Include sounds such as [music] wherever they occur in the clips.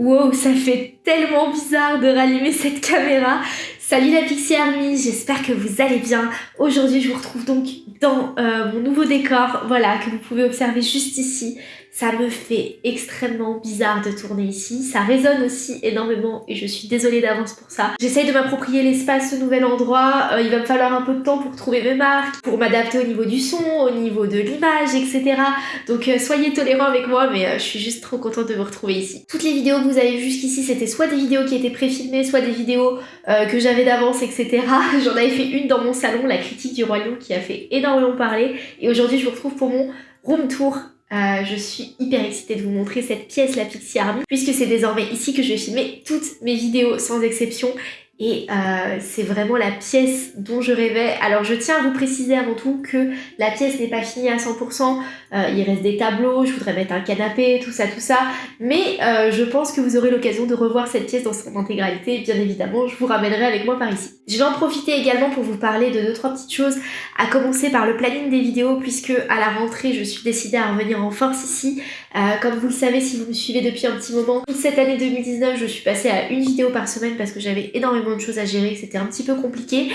Wow, ça fait tellement bizarre de rallumer cette caméra. Salut la Pixie Army, j'espère que vous allez bien. Aujourd'hui, je vous retrouve donc dans euh, mon nouveau décor, voilà, que vous pouvez observer juste ici. Ça me fait extrêmement bizarre de tourner ici. Ça résonne aussi énormément et je suis désolée d'avance pour ça. J'essaye de m'approprier l'espace, ce nouvel endroit. Euh, il va me falloir un peu de temps pour trouver mes marques, pour m'adapter au niveau du son, au niveau de l'image, etc. Donc euh, soyez tolérants avec moi, mais euh, je suis juste trop contente de vous retrouver ici. Toutes les vidéos que vous avez vues jusqu'ici, c'était soit des vidéos qui étaient préfilmées, soit des vidéos que j'avais d'avance, etc. [laughs] J'en avais fait une dans mon salon, la critique du royaume, qui a fait énormément parler. Et aujourd'hui, je vous retrouve pour mon room tour euh, je suis hyper excitée de vous montrer cette pièce, la Pixie Army, puisque c'est désormais ici que je vais filmer toutes mes vidéos sans exception et euh, c'est vraiment la pièce dont je rêvais. Alors je tiens à vous préciser avant tout que la pièce n'est pas finie à 100%. Euh, il reste des tableaux, je voudrais mettre un canapé, tout ça, tout ça. Mais euh, je pense que vous aurez l'occasion de revoir cette pièce dans son intégralité. Bien évidemment, je vous ramènerai avec moi par ici. Je vais en profiter également pour vous parler de deux trois petites choses. À commencer par le planning des vidéos puisque à la rentrée, je suis décidée à revenir en force ici. comme vous le savez si vous me suivez depuis un petit moment, toute cette année 2019, je suis passée à une vidéo par semaine parce que j'avais énormément de choses à gérer, c'était un petit peu compliqué.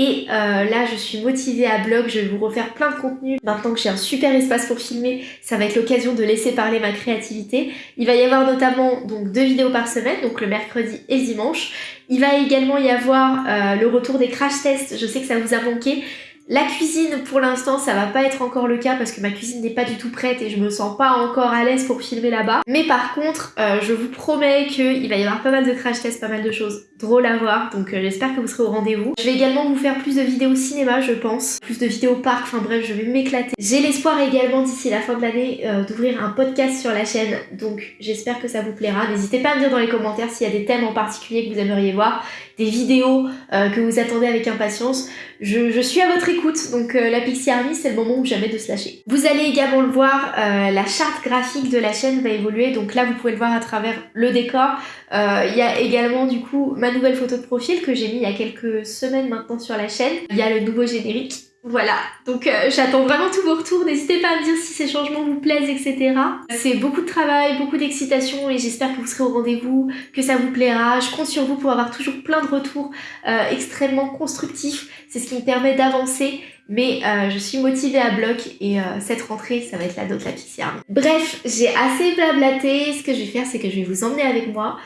Et euh, là, je suis motivée à blog, je vais vous refaire plein de contenu. Maintenant que j'ai un super espace pour filmer, ça va être l'occasion de laisser parler ma créativité. Il va y avoir notamment donc deux vidéos par semaine, donc le mercredi et le dimanche. Il va également y avoir euh, le retour des crash tests, je sais que ça vous a manqué. La cuisine, pour l'instant, ça va pas être encore le cas parce que ma cuisine n'est pas du tout prête et je me sens pas encore à l'aise pour filmer là-bas. Mais par contre, euh, je vous promets qu'il va y avoir pas mal de crash tests, pas mal de choses drôles à voir, donc euh, j'espère que vous serez au rendez-vous. Je vais également vous faire plus de vidéos cinéma, je pense, plus de vidéos parc, enfin bref, je vais m'éclater. J'ai l'espoir également d'ici la fin de l'année euh, d'ouvrir un podcast sur la chaîne, donc j'espère que ça vous plaira. N'hésitez pas à me dire dans les commentaires s'il y a des thèmes en particulier que vous aimeriez voir, des vidéos que vous attendez avec impatience. Je, suis à votre écoute, donc euh, la Pixie Army, c'est le moment où jamais de se lâcher. Vous allez également le voir, euh, la charte graphique de la chaîne va évoluer, donc là vous pouvez le voir à travers le décor. Euh, il y a également du coup ma nouvelle photo de profil que j'ai mis il y a quelques semaines maintenant sur la chaîne. Il y a le nouveau générique voilà, donc euh, j'attends vraiment tous vos retours, n'hésitez pas à me dire si ces changements vous plaisent, etc. C'est beaucoup de travail, beaucoup d'excitation et j'espère que vous serez au rendez-vous, que ça vous plaira. Je compte sur vous pour avoir toujours plein de retours euh, extrêmement constructifs, c'est ce qui me permet d'avancer mais euh, je suis motivée à bloc et cette rentrée, ça va être la dot la Pixie Bref, j'ai assez blablaté. Ce que je vais faire, c'est que je vais vous emmener avec moi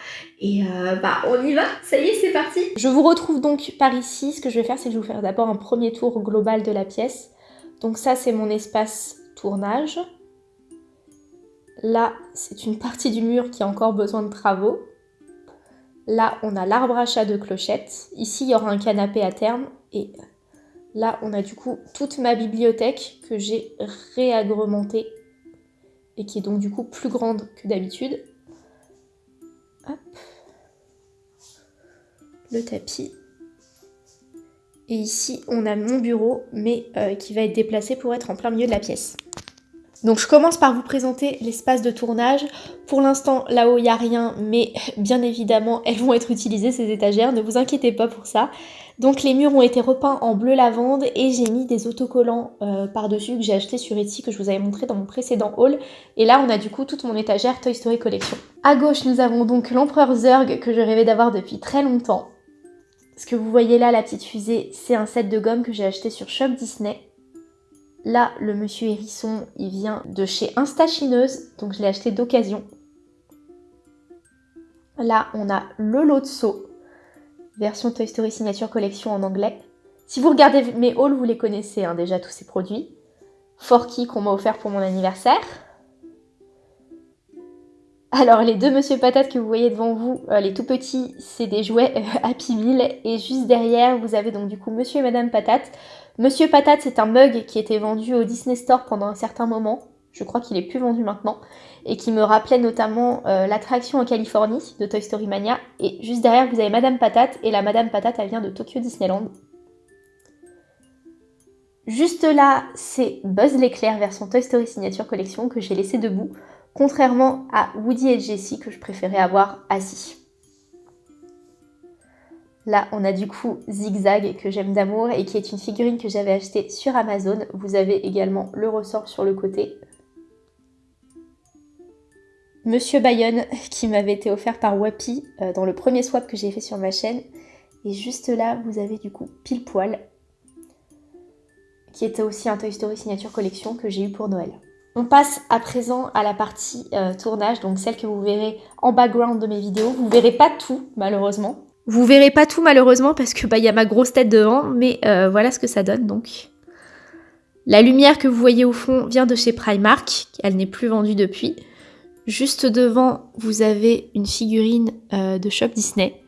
et euh, bah on y va, ça y est, c'est parti Je vous retrouve donc par ici. Ce que je vais faire, c'est que je vais vous faire d'abord un premier tour global de la pièce. Donc ça, c'est mon espace tournage. Là, c'est une partie du mur qui a encore besoin de travaux. Là, on a l'arbre à chat de clochette. Ici, il y aura un canapé à terme. Et là, on a du coup toute ma bibliothèque que j'ai réagrementée et qui est donc du coup plus grande que d'habitude. Hop le tapis. Et ici, on a mon bureau, mais euh, qui va être déplacé pour être en plein milieu de la pièce. Donc je commence par vous présenter l'espace de tournage. Pour l'instant, là-haut, il n'y a rien, mais bien évidemment, elles vont être utilisées, ces étagères, ne vous inquiétez pas pour ça. Donc les murs ont été repeints en bleu lavande et j'ai mis des autocollants euh, par-dessus que j'ai acheté sur Etsy, que je vous avais montré dans mon précédent haul. Et là, on a du coup toute mon étagère Toy Story Collection. À gauche, nous avons donc l'Empereur Zurg, que je rêvais d'avoir depuis très longtemps. Ce que vous voyez là, la petite fusée, c'est un set de gomme que j'ai acheté sur Shop Disney. Là, le monsieur hérisson, il vient de chez Instachineuse, donc je l'ai acheté d'occasion. Là, on a le lot de version Toy Story Signature Collection en anglais. Si vous regardez mes hauls, vous les connaissez hein, déjà tous ces produits. Forky qu'on m'a offert pour mon anniversaire. Alors les deux Monsieur Patate que vous voyez devant vous, euh, les tout petits, c'est des jouets euh, Happy Meal. Et juste derrière, vous avez donc du coup Monsieur et Madame Patate. Monsieur Patate, c'est un mug qui était vendu au Disney Store pendant un certain moment. Je crois qu'il est plus vendu maintenant. Et qui me rappelait notamment euh, l'attraction en Californie de Toy Story Mania. Et juste derrière, vous avez Madame Patate. Et la Madame Patate, elle vient de Tokyo Disneyland. Juste là, c'est Buzz l'éclair version Toy Story Signature Collection que j'ai laissé debout contrairement à Woody et Jessie que je préférais avoir assis. Là, on a du coup Zigzag que j'aime d'amour et qui est une figurine que j'avais achetée sur Amazon. Vous avez également le ressort sur le côté. Monsieur Bayonne [laughs] qui m'avait été offert par Wapi euh, dans le premier swap que j'ai fait sur ma chaîne. Et juste là, vous avez du coup Pile Poil, qui était aussi un Toy Story Signature Collection que j'ai eu pour Noël. On passe à présent à la partie euh, tournage, donc celle que vous verrez en background de mes vidéos. Vous verrez pas tout, malheureusement. Vous verrez pas tout, malheureusement, parce que bah y a ma grosse tête devant, mais euh, voilà ce que ça donne, donc. La lumière que vous voyez au fond vient de chez Primark, elle n'est plus vendue depuis. Juste devant, vous avez une figurine euh, de Shop Disney.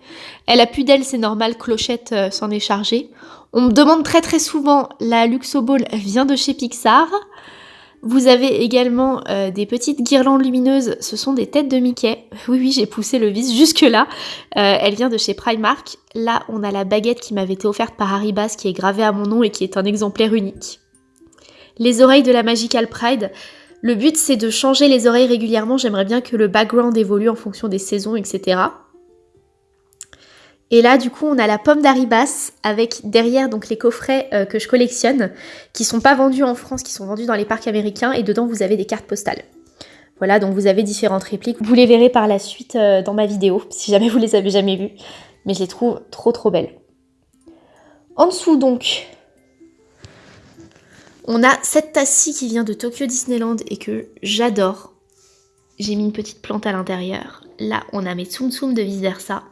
Elle a plus d'elle, c'est normal, Clochette s'en est chargée. On me demande très très souvent, la Luxo Ball vient de chez Pixar. Vous avez également euh, des petites guirlandes lumineuses, ce sont des têtes de Mickey. [laughs] Oui, oui, j'ai poussé le vis jusque-là. Euh, elle vient de chez Primark. Là, on a la baguette qui m'avait été offerte par Haribas, qui est gravée à mon nom et qui est un exemplaire unique. Les oreilles de la Magical Pride. Le but, c'est de changer les oreilles régulièrement. J'aimerais bien que le background évolue en fonction des saisons, etc. Et là, du coup, on a la pomme d'Aribas avec derrière donc les coffrets euh, que je collectionne, qui sont pas vendus en France, qui sont vendus dans les parcs américains, et dedans vous avez des cartes postales. Voilà, donc vous avez différentes répliques. Vous les verrez par la suite euh, dans ma vidéo, [laughs] si jamais vous les avez jamais vues. Mais je les trouve trop trop belles. En dessous donc, on a cette tasse-ci qui vient de Tokyo Disneyland et que j'adore. J'ai mis une petite plante à l'intérieur. Là, on a mes Tsum Tsum de vice versa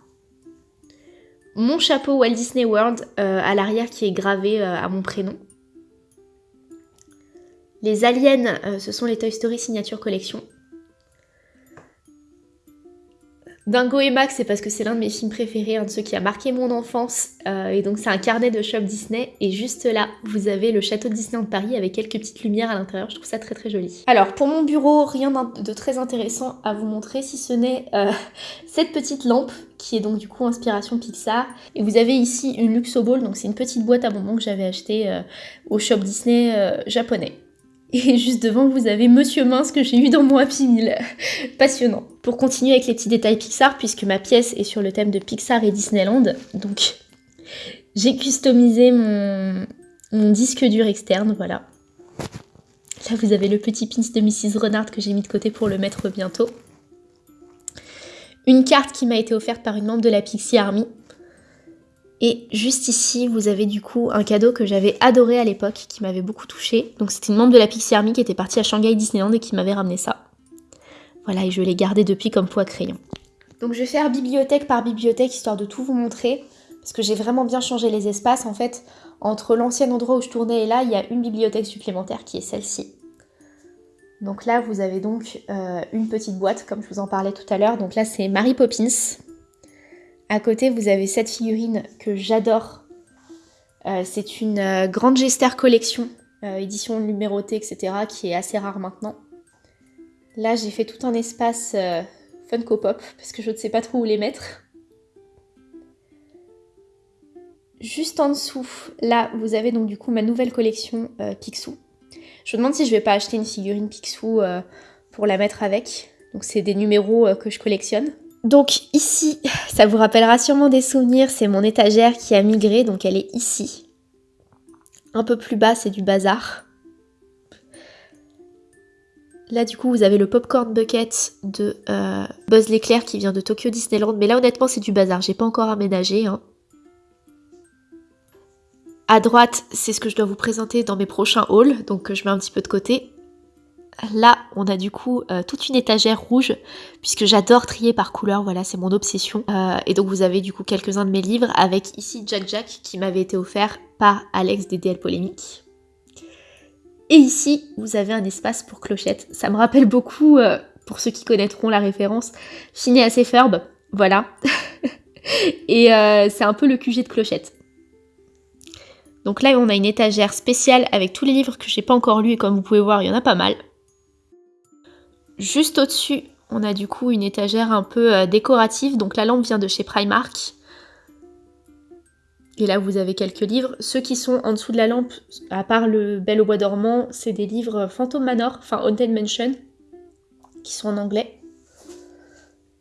mon chapeau Walt Disney World euh, à l'arrière qui est gravé euh, à mon prénom. Les aliens, euh, ce sont les Toy Story Signature Collection. Dingo et Max, c'est parce que c'est l'un de mes films préférés, un de ceux qui a marqué mon enfance. Euh, et donc c'est un carnet de shop Disney. Et juste là, vous avez le château de Disney de Paris avec quelques petites lumières à l'intérieur. Je trouve ça très très joli. Alors pour mon bureau, rien de très intéressant à vous montrer si ce n'est euh, [laughs] cette petite lampe qui est donc du coup inspiration Pixar. Et vous avez ici une Luxo Ball, donc c'est une petite boîte à bonbons que j'avais acheté euh, au shop Disney japonais. Et juste devant, vous avez Monsieur Mince que j'ai eu dans mon Happy Meal. [laughs] Passionnant. Pour continuer avec les petits détails Pixar, puisque ma pièce est sur le thème de Pixar et Disneyland, donc j'ai customisé mon, disque dur externe, voilà. Là, vous avez le petit pins de Mrs. Renard que j'ai mis de côté pour le mettre bientôt. Une carte qui m'a été offerte par une membre de la Pixie Army, et juste ici, vous avez du coup un cadeau que j'avais adoré à l'époque, qui m'avait beaucoup touché. Donc c'était une membre de la Pixie Army qui était partie à Shanghai Disneyland et qui m'avait ramené ça. Voilà, et je l'ai gardé depuis comme poids crayon. Donc je vais faire bibliothèque par bibliothèque, histoire de tout vous montrer. Parce que j'ai vraiment bien changé les espaces. En fait, entre l'ancien endroit où je tournais et là, il y a une bibliothèque supplémentaire qui est celle-ci. Donc là, vous avez donc euh, une petite boîte, comme je vous en parlais tout à l'heure. Donc là, c'est Mary Poppins. À côté, vous avez cette figurine que j'adore. Euh, c'est une euh, grande Gester collection, euh, édition numérotée, etc., qui est assez rare maintenant. Là, j'ai fait tout un espace Funko Pop, parce que je ne sais pas trop où les mettre. Juste en dessous, là, vous avez donc du coup ma nouvelle collection Picsou. Je me demande si je vais pas acheter une figurine Picsou pour la mettre avec. Donc c'est des numéros que je collectionne. Donc ici, ça vous rappellera sûrement des souvenirs, c'est mon étagère qui a migré, donc elle est ici. Un peu plus bas, c'est du bazar. Là, du coup, vous avez le Popcorn Bucket de euh, Buzz l'éclair qui vient de Tokyo Disneyland. Mais là, honnêtement, c'est du bazar. J'ai pas encore aménagé. Hein. À droite, c'est ce que je dois vous présenter dans mes prochains hauls. Donc, je mets un petit peu de côté. Là, on a du coup euh, toute une étagère rouge, puisque j'adore trier par couleur, voilà, c'est mon obsession. Euh, et donc vous avez du coup quelques-uns de mes livres, avec ici Jack Jack, qui m'avait été offert par Alex des DL Polémique. Et ici, vous avez un espace pour clochette. Ça me rappelle beaucoup, euh, pour ceux qui connaîtront la référence, Phineas [laughs] et Ferb, voilà. et c'est un peu le QG de clochette. Donc là, on a une étagère spéciale avec tous les livres que j'ai pas encore lus et comme vous pouvez voir, il y en a pas mal. Juste au-dessus, on a du coup une étagère un peu euh, décorative. Donc la lampe vient de chez Primark. Et là, vous avez quelques livres. Ceux qui sont en dessous de la lampe, à part le Belle au bois dormant, c'est des livres Phantom Manor, enfin Haunted Mansion, qui sont en anglais.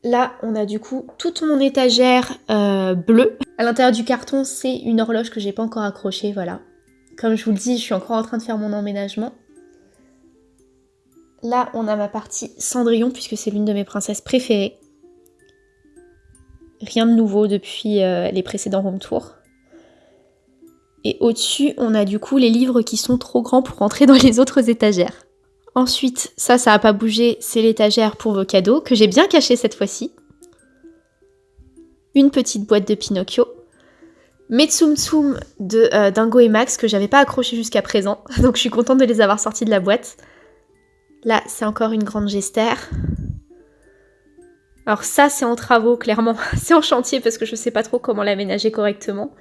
Là, on a du coup toute mon étagère euh, bleue. À l'intérieur du carton, c'est une horloge que j'ai pas encore accrochée, voilà. Comme je vous le dis, je suis encore en train de faire mon emménagement. Là on a ma partie Cendrillon puisque c'est l'une de mes princesses préférées. Rien de nouveau depuis euh, les précédents home tours. Et au-dessus, on a du coup les livres qui sont trop grands pour rentrer dans les autres étagères. Ensuite, ça, ça n'a pas bougé, c'est l'étagère pour vos cadeaux, que j'ai bien caché cette fois-ci. Une petite boîte de Pinocchio. Mes Tsum Tsum de euh, Dingo et Max, que j'avais pas accroché jusqu'à présent, [laughs] donc je suis contente de les avoir sortis de la boîte. Là, c'est encore une grande gestère. Alors ça, c'est en travaux, clairement. [laughs] c'est en chantier parce que je sais pas trop comment l'aménager correctement.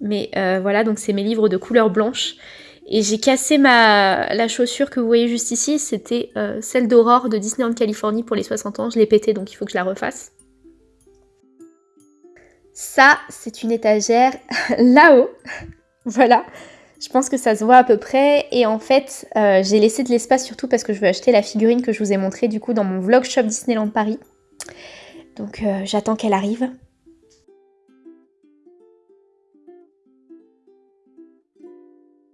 Mais euh, voilà, donc c'est mes livres de couleur blanche. Et j'ai cassé ma la chaussure que vous voyez juste ici, c'était euh, celle d'Aurore de Disneyland Californie pour les 60 ans. Je l'ai pétée, donc il faut que je la refasse. Ça, c'est une étagère [laughs] là-haut. voilà. Je pense que ça se voit à peu près. Et en fait, euh, j'ai laissé de l'espace surtout parce que je veux acheter la figurine que je vous ai montrée du coup dans mon vlog shop Disneyland Paris. Donc j'attends qu'elle arrive.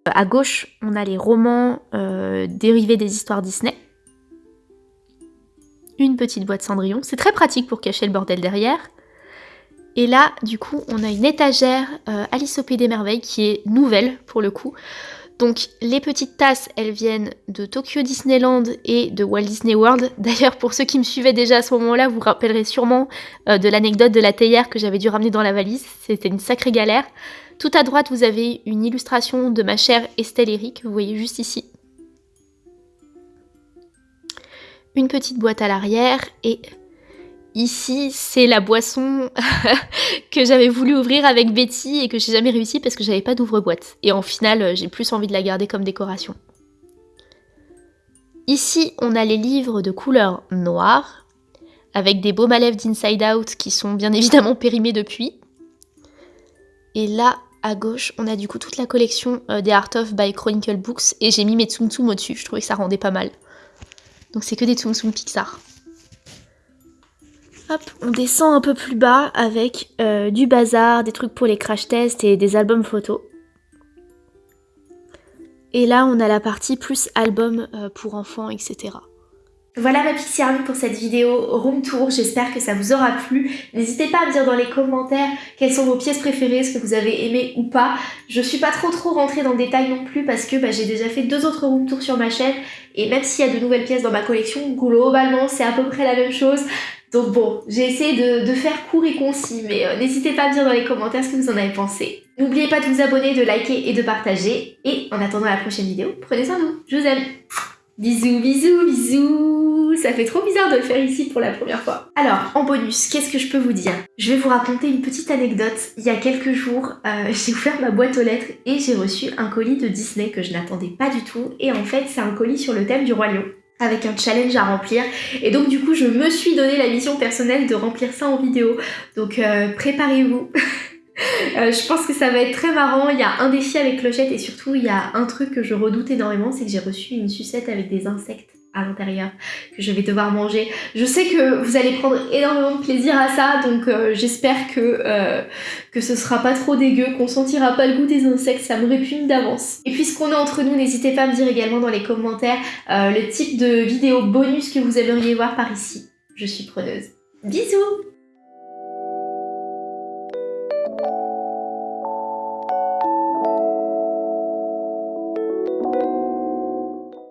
À gauche, on a les romans euh, dérivés des histoires Disney. Une petite boîte Cendrillon. C'est très pratique pour cacher le bordel derrière. Et là, du coup, on a une étagère euh, Alice au Pays des Merveilles qui est nouvelle pour le coup. Donc les petites tasses, elles viennent de Tokyo Disneyland et de Walt Disney World. [laughs] D'ailleurs, pour ceux qui me suivaient déjà à ce moment-là, vous vous rappellerez sûrement euh, de l'anecdote de la théière que j'avais dû ramener dans la valise. C'était une sacrée galère. Tout à droite, vous avez une illustration de ma chère Estelle Eric, vous voyez juste ici. Une petite boîte à l'arrière et ici, c'est la boisson [laughs] que j'avais voulu ouvrir avec Betty et que j'ai jamais réussi parce que j'avais pas d'ouvre-boîte. Et en final, j'ai plus envie de la garder comme décoration. Ici, on a les livres de couleur noire avec des beaux lèvres d'Inside Out qui sont bien [laughs] évidemment périmés depuis. Et là, à gauche, on a du coup toute la collection euh, des Art of by Chronicle Books et j'ai mis mes Tsum Tsum au-dessus, je trouvais que ça rendait pas mal. Donc c'est que des Tsum Tsum Pixar. Hop, on descend un peu plus bas avec euh, du bazar, des trucs pour les crash tests et des albums photos. Et là, on a la partie plus album euh, pour enfants, etc. Voilà ma Pixie Army pour cette vidéo room tour, j'espère que ça vous aura plu. N'hésitez pas à me dire dans les commentaires quelles sont vos pièces préférées, ce que vous avez aimé ou pas. Je suis pas trop trop rentrée dans le détail non plus parce que bah, j'ai déjà fait deux autres room tours sur ma chaîne et même s'il y a de nouvelles pièces dans ma collection, globalement c'est à peu près la même chose. Donc bon, j'ai essayé de, faire court et concis, mais euh, n'hésitez pas à me dire dans les commentaires ce que vous en avez pensé. N'oubliez pas de vous abonner, de liker et de partager. Et en attendant la prochaine vidéo, prenez soin de vous. Je vous aime. Bisous, bisous, bisous Ça fait trop bizarre de le faire ici pour la première fois. Alors, en bonus, qu'est-ce que je peux vous dire? Je vais vous raconter une petite anecdote. Il y a quelques jours, euh, [laughs] j'ai ouvert ma boîte aux lettres et j'ai reçu un colis de Disney que je n'attendais pas du tout. Et en fait, c'est un colis sur le thème du Roi avec un challenge à remplir. Et donc du coup je me suis donné la mission personnelle de remplir ça en vidéo. Donc euh, préparez-vous. [laughs] Euh, je pense que ça va être très marrant. Il y a un défi avec Clochette et surtout il y a un truc que je redoute énormément, c'est que j'ai reçu une sucette avec des insectes à l'intérieur que je vais devoir manger. Je sais que vous allez prendre énormément de plaisir à ça, donc euh, j'espère que, euh, que ce sera pas trop dégueu, qu'on sentira pas le goût des insectes, ça me répugne d'avance. Et puisqu'on est entre nous, n'hésitez pas à me dire également dans les commentaires le type de vidéo bonus que vous aimeriez voir par ici. Je suis preneuse. Bisous